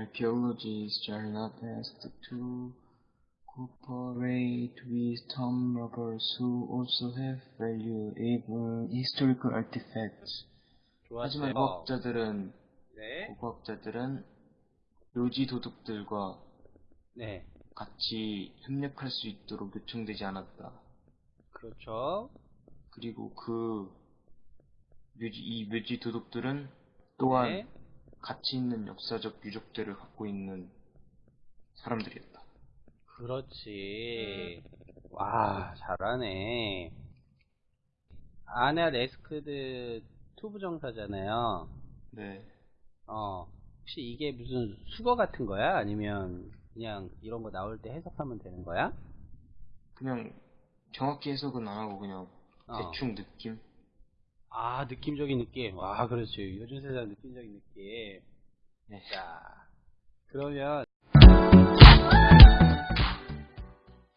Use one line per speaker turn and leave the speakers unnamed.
Archaeologists are not asked to cooperate with tomb robbers who also have value in historical artifacts. 하지만. 과학자들은
네.
고고학자들은 묘지 도둑들과
네.
같이 협력할 수 있도록 요청되지 않았다.
그렇죠.
그리고 그 묘지, 이 묘지 도둑들은 또한
네.
가치 있는 역사적 유적들을 갖고 있는 사람들이었다.
그렇지. 와, 잘하네. 아네 are asked to부정사잖아요.
네.
어, 혹시 이게 무슨 숙어 같은 거야? 아니면 그냥 이런 거 나올 때 해석하면 되는 거야?
그냥 정확히 해석은 안 하고 그냥
어.
대충 느낌?
아, 느낌적인 느낌. 와, 그렇지. 요즘 세상 느낌적인 느낌.
네.
자, 그러면